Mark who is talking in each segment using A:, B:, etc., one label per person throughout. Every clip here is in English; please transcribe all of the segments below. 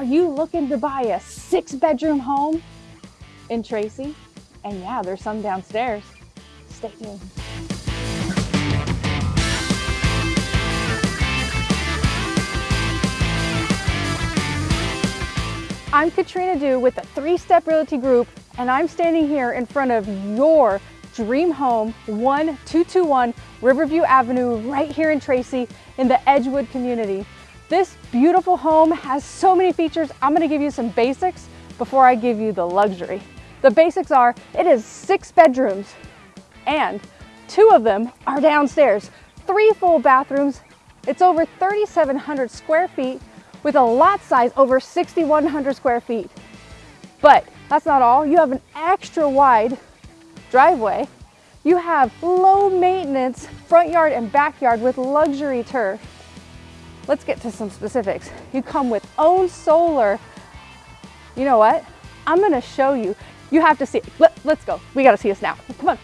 A: Are you looking to buy a six bedroom home in Tracy? And yeah, there's some downstairs. Stay tuned. I'm Katrina Dew with the Three Step Realty Group, and I'm standing here in front of your dream home, 1221 Riverview Avenue, right here in Tracy in the Edgewood community. This beautiful home has so many features. I'm gonna give you some basics before I give you the luxury. The basics are, it is six bedrooms and two of them are downstairs, three full bathrooms. It's over 3,700 square feet with a lot size over 6,100 square feet. But that's not all. You have an extra wide driveway. You have low maintenance front yard and backyard with luxury turf. Let's get to some specifics. You come with own solar. You know what? I'm gonna show you. You have to see, Let, let's go. We gotta see this now. Come on.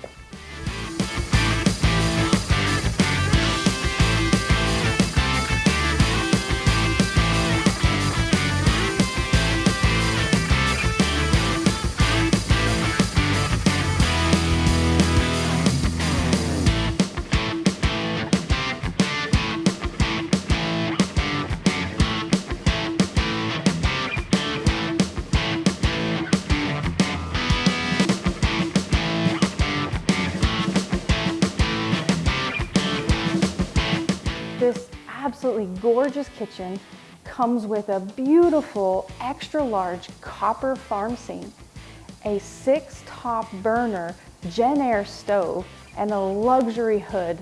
A: This absolutely gorgeous kitchen comes with a beautiful extra large copper farm sink, a six top burner Jenn-Air stove, and a luxury hood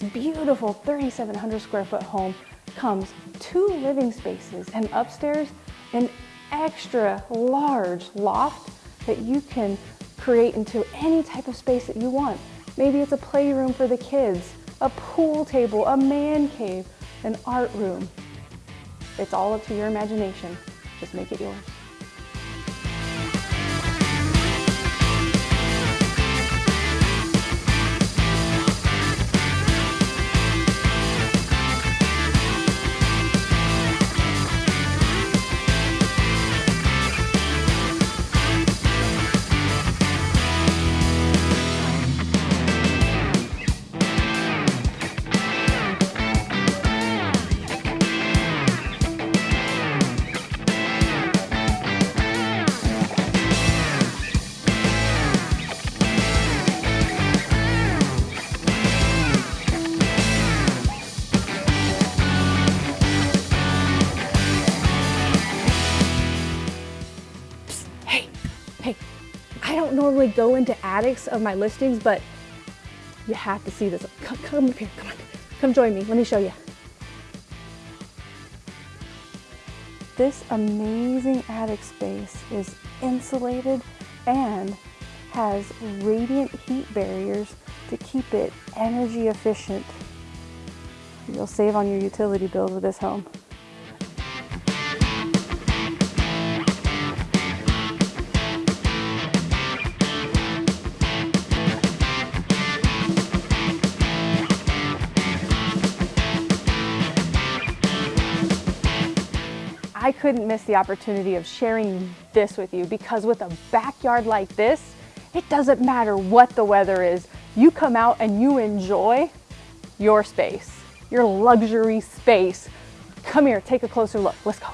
A: this beautiful 3,700 square foot home comes two living spaces and upstairs an extra large loft that you can create into any type of space that you want. Maybe it's a playroom for the kids, a pool table, a man cave, an art room. It's all up to your imagination. Just make it yours. Normally go into attics of my listings, but you have to see this. Come, come up here, come on, come join me, let me show you. This amazing attic space is insulated and has radiant heat barriers to keep it energy efficient. You'll save on your utility bills with this home. I couldn't miss the opportunity of sharing this with you because with a backyard like this, it doesn't matter what the weather is. You come out and you enjoy your space, your luxury space. Come here, take a closer look. Let's go.